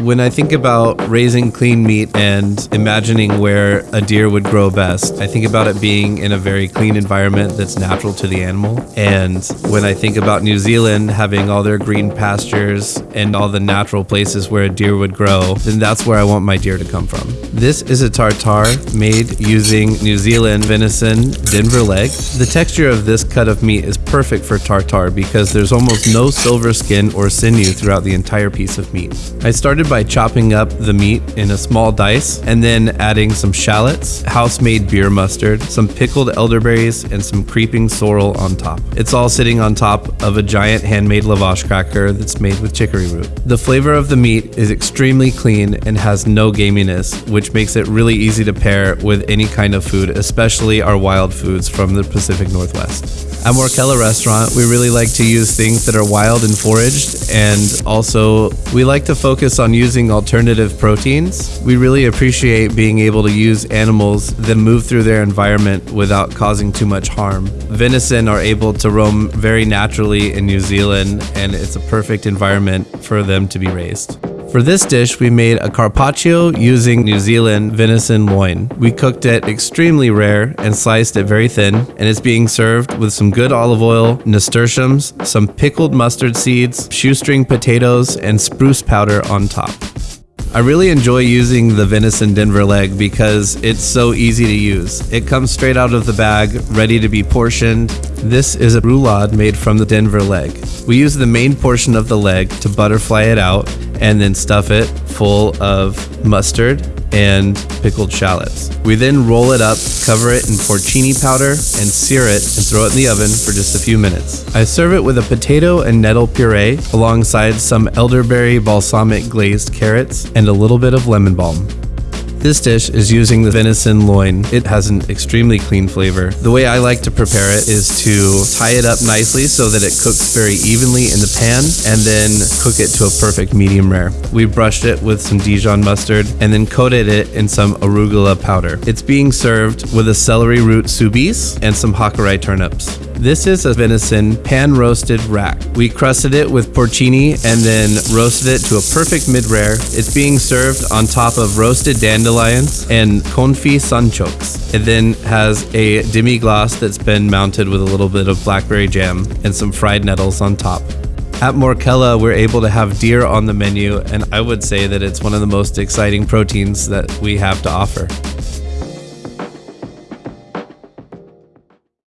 When I think about raising clean meat and imagining where a deer would grow best, I think about it being in a very clean environment that's natural to the animal. And when I think about New Zealand having all their green pastures and all the natural places where a deer would grow, then that's where I want my deer to come from. This is a tartare made using New Zealand venison Denver leg. The texture of this cut of meat is perfect for tartare because there's almost no silver skin or sinew throughout the entire piece of meat. I started by chopping up the meat in a small dice and then adding some shallots, house made beer mustard, some pickled elderberries, and some creeping sorrel on top. It's all sitting on top of a giant handmade lavash cracker that's made with chicory root. The flavor of the meat is extremely clean and has no gaminess, which makes it really easy to pair with any kind of food, especially our wild foods from the Pacific Northwest. At Morkella Restaurant, we really like to use things that are wild and foraged, and also we like to focus on using alternative proteins. We really appreciate being able to use animals that move through their environment without causing too much harm. Venison are able to roam very naturally in New Zealand, and it's a perfect environment for them to be raised. For this dish, we made a carpaccio using New Zealand venison loin. We cooked it extremely rare and sliced it very thin, and it's being served with some good olive oil, nasturtiums, some pickled mustard seeds, shoestring potatoes, and spruce powder on top. I really enjoy using the venison Denver leg because it's so easy to use. It comes straight out of the bag, ready to be portioned. This is a roulade made from the Denver leg. We use the main portion of the leg to butterfly it out and then stuff it full of mustard and pickled shallots. We then roll it up, cover it in porcini powder, and sear it and throw it in the oven for just a few minutes. I serve it with a potato and nettle puree alongside some elderberry balsamic glazed carrots and a little bit of lemon balm. This dish is using the venison loin. It has an extremely clean flavor. The way I like to prepare it is to tie it up nicely so that it cooks very evenly in the pan and then cook it to a perfect medium rare. We brushed it with some Dijon mustard and then coated it in some arugula powder. It's being served with a celery root soubise and some Hakurei turnips. This is a venison pan roasted rack. We crusted it with porcini and then roasted it to a perfect mid rare. It's being served on top of roasted dandelions and confit sunchokes. It then has a demi glace that's been mounted with a little bit of blackberry jam and some fried nettles on top. At Morkella, we're able to have deer on the menu, and I would say that it's one of the most exciting proteins that we have to offer.